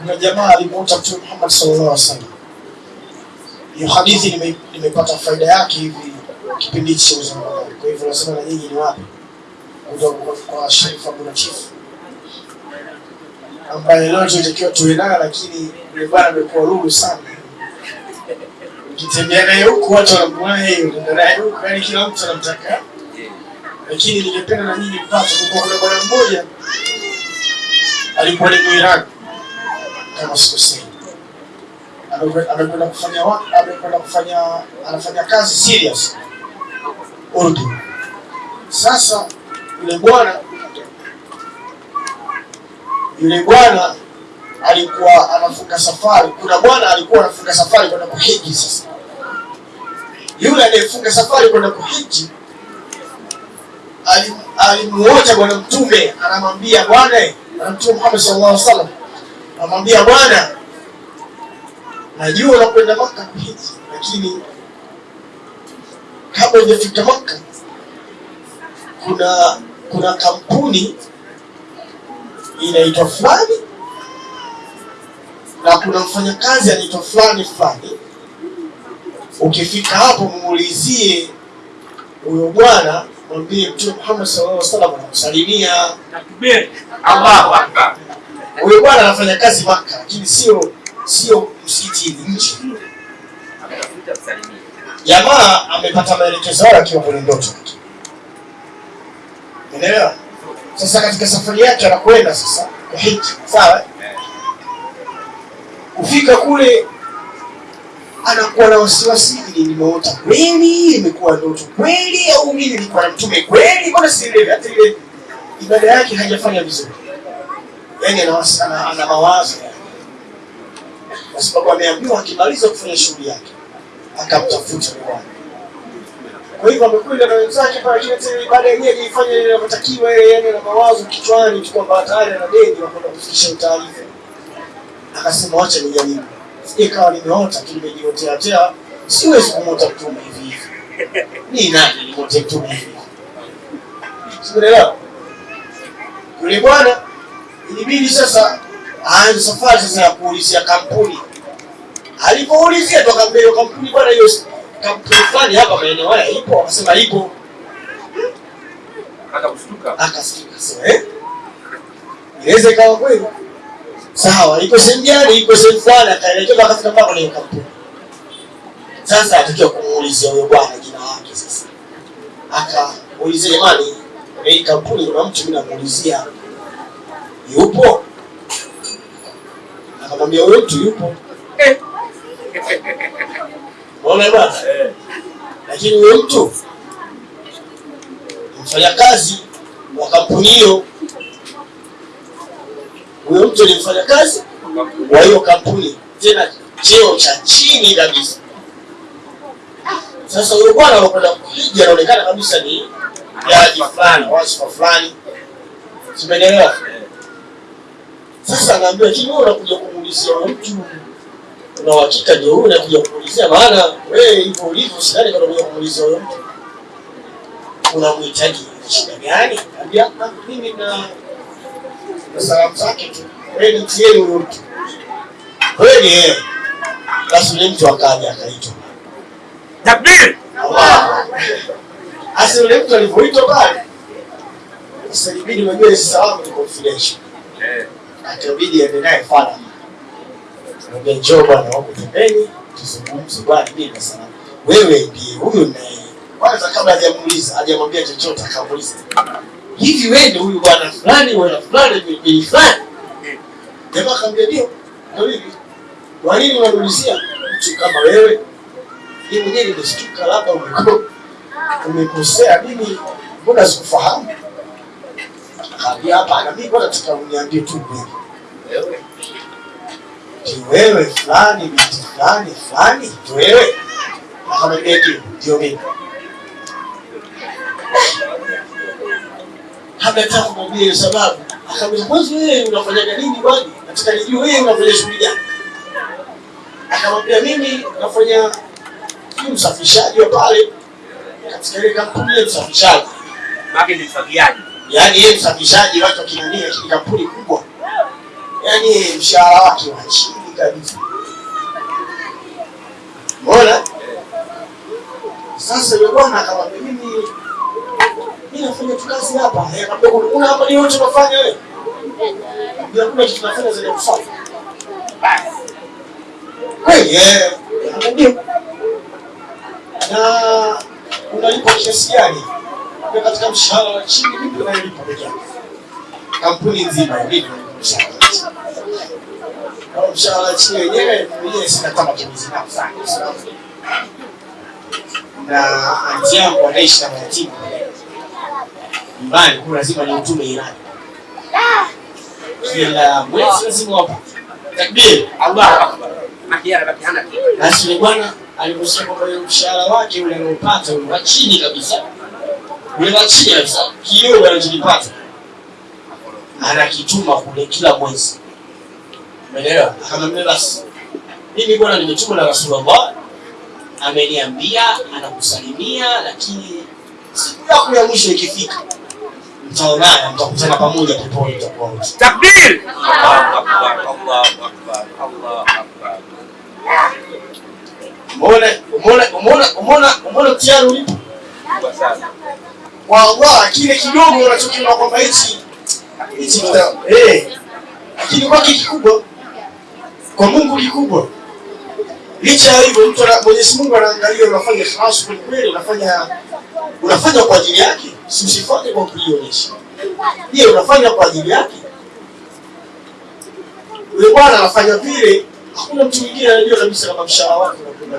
kuna jamaa alimuuta Mtume Muhammad sallallahu alaihi wasallam. Hiyo hadithi nime- nimepata faida yake hivi kipindi cha wangu. Kwa hivyo nasema na nyinyi ni wapi kutoka kwa- Sharif Abu Latif ambaye leo tunatakiwa tuwe naye, lakini yule bwana amekuwa lulu sana. Ukitembea naye huku watu wanamuona yeye, unaenda naye huku, yani kila mtu anamtaka. Lakini ningependa na nyinyi mpate, kwa kuna bwana mmoja alikuwa ni Mwirani kama sikosei, amekwenda kufanya amekwenda kufanya anafanya kazi serious Urdu. Sasa yule bwana yule bwana alikuwa anafunga safari. Kuna bwana alikuwa anafunga safari kwenda kuhiji. Sasa yule anayefunga safari kwenda kuhiji alimuoja bwana mtume, anamwambia bwana, bwana mtume Muhammad sallallahu alaihi wasallam anamwambia bwana, najua unakwenda Maka kuhiji, lakini kabla hujafika Maka kuna kuna kampuni inaitwa fulani na kuna mfanyakazi anaitwa fulani fulani. Ukifika hapo muulizie huyo bwana, mwambie Mtume Muhammad sallallahu alaihi wasallam anakusalimia. Allahu Akbar. Huyo bwana anafanya kazi Maka, lakini sio sio msikitini, nje. Jamaa amepata maelekezo hayo akiwa kwenye ndoto unaelewa? Sasa katika safari yake anakwenda sasa kuhiji, sawa? Kufika kule anakuwa na wasiwasi, ili nimeota kweli, imekuwa ndoto kweli, au mimi nilikuwa na mtume kweli? Mbona sielewi? Hata ile ibada yake hajafanya vizuri, yaani ana, ana, ana mawazo yani. kwa sababu ameambiwa akimaliza kufanya shughuli yake akamtafuta bwana. Kwa hivyo amekuja na wenzake pale, tena ibada yenyewe ilifanya ile inavyotakiwa, yeye yani na mawazo kichwani tu kwamba tayari ana deni na kwenda kufikisha taarifa. Akasema wacha nijaribu, ikawa kawa nimeota tu nimejiotea tea, siwezi kumwota mtume hivi hivi. Ni nani nimwote mtume hivi Sikuelewa. Yule bwana ilibidi sasa aanze safari sasa ya kuulizia kampuni alipoulizia mbele ya kampuni bwana, hiyo kampuni fulani hapa maeneo haya ipo, akasema ipo. Hata kushtuka. Akasikia akasema eh, inaweza ikawa kweli. Sawa, iko sehemu gani? Iko sehemu fulani. Akaelekeza akafika mpaka kwenye kampuni. Sasa atakiwa kumuulizia huyo bwana jina lake. Sasa akaulizia, jamani, hii kampuni kuna mtu mimi namuulizia, yupo? Akamwambia huyo mtu yupo. Unaona bwana? Eh. lakini huyo mtu mfanyakazi wa kampuni hiyo, huyo mtu ni mfanyakazi wa hiyo kampuni, tena cheo cha chini kabisa. Sasa huyo bwana anakwenda kuja, anaonekana kabisa ni jaji fulani, wasifa fulani, simeelewa? Sasa anaambia hivi, wewe unakuja kumuulizia mtu na uhakika ndio wewe unakuja kumuulizia? Maana wewe hivyo ulivyo, sidhani kama unakuja kumuulizia huyo mtu unamhitaji shida gani? Ambia "Ah, mimi na na salamu zake tu, wewe nitieni huyo mtu kweli. Yeye basi yule mtu akaja akaitwa. Takbir. Allah. asi yule mtu alivyoitwa pale, sasa ibidi unajua hizi salamu ni confidential, Akabidi aende naye fara Mwambie njoo bwana wako pembeni tuzungumze bwana mimi na sana. Wewe ndiye huyu naye. Kwanza kabla hajamuuliza, hajamwambia chochote akamuuliza. Hivi wewe ndio huyu bwana fulani bwana fulani bi fulani? Jamaa akamwambia ndio. Ndio hivi. Kwa nini unamuulizia mtu kama wewe? Mimi mwenyewe nimeshtuka labda umeko umekosea mimi mbona sikufahamu? Akaambia hapana, mimi kwanza nataka uniambie tu mimi. Wewe. Ni wewe fulani binti fulani fulani tu wewe? Akamwambia ndio, ndio mimi. Hakataka kumwambia hiyo sababu. Akamwambia mwanzo wewe unafanyaga nini bwana? Nataka nijue wewe unafanya shughuli gani? Akamwambia mimi nafanya msafishaji wa pale katika ile kampuni ya usafishaji. Maki ni mfagiaji. Yaani yeye msafishaji watu kinania, hii kampuni kubwa. yaani mshahara wake wa chini kabisa. Mbona sasa yule bwana akamwambia mimi mimi nafanya tu kazi hapa. Eh, akamwambia kuna hapa ni yote unafanya wewe. Ndio kuna kitu nafanya zaidi ya kufanya. Kweli eh. ndio. na unalipa kiasi gani? Kwa katika mshahara wa chini mimi na peke yangu. Kampuni nzima ndio mshahara. Kwa mshahara wa chini wenyewe mwenyewe sina kama matumizi nao sana. Na anti yangu anaishi na mayatima nyumbani, kwa lazima ni utume ilani kila mwezi, lazima wapo takbir, Allahu akbar. Basi bwana aliposema kwamba yule mshahara wake ule anaopata wa chini kabisa, kabisa, kidogo anachokipata anakituma kule kila mwezi, umeelewa? Akamwambia basi, mimi bwana nimetuma na Rasulullah ameniambia anakusalimia, lakini siku yako ya mwisho ikifika mtaonana, mtakutana pamoja peponi, mtakuwa wote. Takbir! Allahu akbar, Allahu akbar, Allahu akbar. Umeona, umeona, umeona, umeona, umeona mtihani ulipo Kubwa sana. Kwa Allah, kile kidogo unachokiona kwamba hichi hichi eh, lakini kwake kikubwa, kwa Mungu kikubwa. Licha ya hivyo, mtu Mwenyezi Mungu anaangalia unafanya ikhlas kweli kweli, unafanya unafanya kwa ajili yake, si usifanye kwa kujionyesha. Je, unafanya kwa ajili yake? Yule bwana anafanya vile, hakuna mtu mwingine anajua kabisa kama mshahara wake unakwenda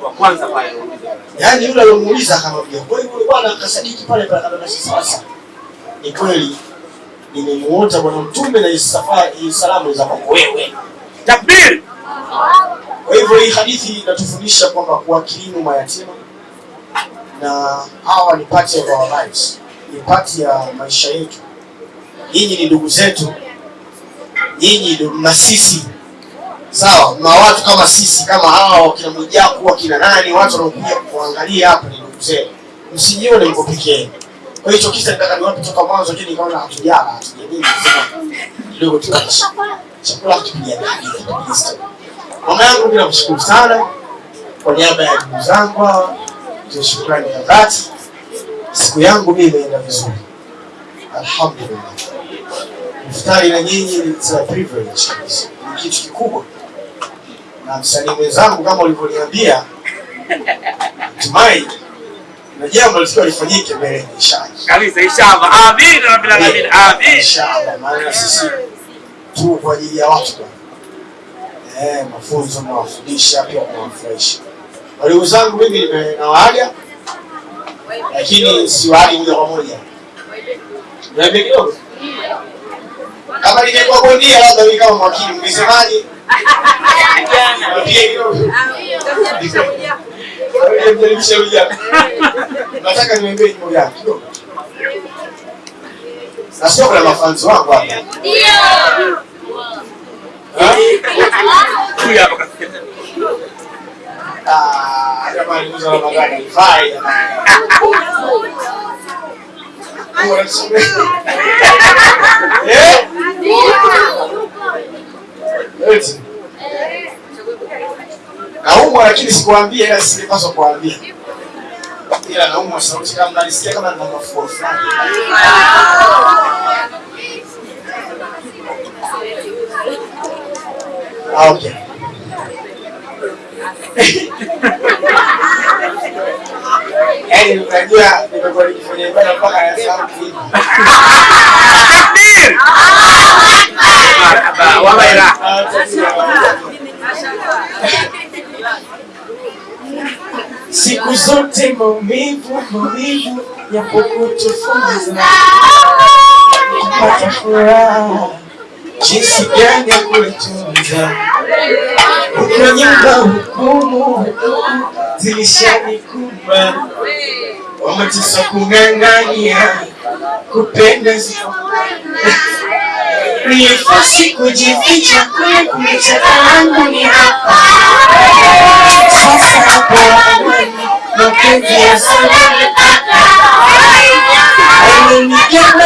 kwa kwanza pale. Yaani yule aliyomuuliza akamwambia, kwa hiyo yule bwana akasadiki pale pale akamwambia sasa. Ni kweli nimemuota bwana mtume na safari salamu za kwako wewe. Takbir! Kwa hivyo hii hadithi inatufundisha kwamba kuwakirimu mayatima na hawa ni pati ya our lives, ni pati ya maisha yetu. Nyinyi ni ndugu zetu, nyinyi na sisi sawa, na watu kama sisi kama hawa wakina Mwijaku wakina nani, watu wanaokuja kuangalia hapa ni ndugu zetu, msijione mko peke yenu. Kwa hiyo kisa nataka niwape toka mwanzo, lakini nikaona hatujala hatujamii, sema kidogo tuache chakula hatupiga dadi. Mama yangu mimi kushukuru sana kwa niaba ya ndugu zangu hawa, shukrani za dhati. Siku yangu mimi imeenda vizuri, alhamdulillah. Iftari na nyinyi ni a privilege ni kitu kikubwa, na msanii mwenzangu kama ulivyoniambia, natumai na jambo likiwa lifanyike mbele ya inshallah. Kabisa inshallah. Amin rabbil alamin. Amin. Inshallah, maana sisi tu kwa ajili ya watu bwana. Eh, mafunzo nawafundisha pia mafresh. Walimu zangu mimi nimewaaga lakini siwaagi moja kwa moja. Niambie kidogo. Kama ningekuwa bondia labda mimi kama mwakili mngesemaje? Niambie kidogo. Nijaribisha vijana. Nataka niambie jambo gani kidogo. Na sio kuna mafanzi wangu hapa. Ha? Huyu hapa kasikia. Ah, jamani, mwezi wa Ramadhani haifai, jamani. Eh? Eti. Naumwa lakini sikuambia, ila singepaswa kuambia. Ila naumwa sauti kama nalisikia kama nina mafua fulani. Ah, okay. Yaani unajua nimekuwa nikifanya ibada mpaka nasahau kuimba. Takbir! Marhaba wa Siku zote maumivu maumivu yapokutufunza kupata furaha. Jinsi gani ya kuitunza huko nyumba hukumu zilishanikumba wamatisa kung'ang'ania kupenda zi- kujificha kule kumechakaangu ni hapa. Sasa hapo Lo que el me pasa. Ay, mi tierra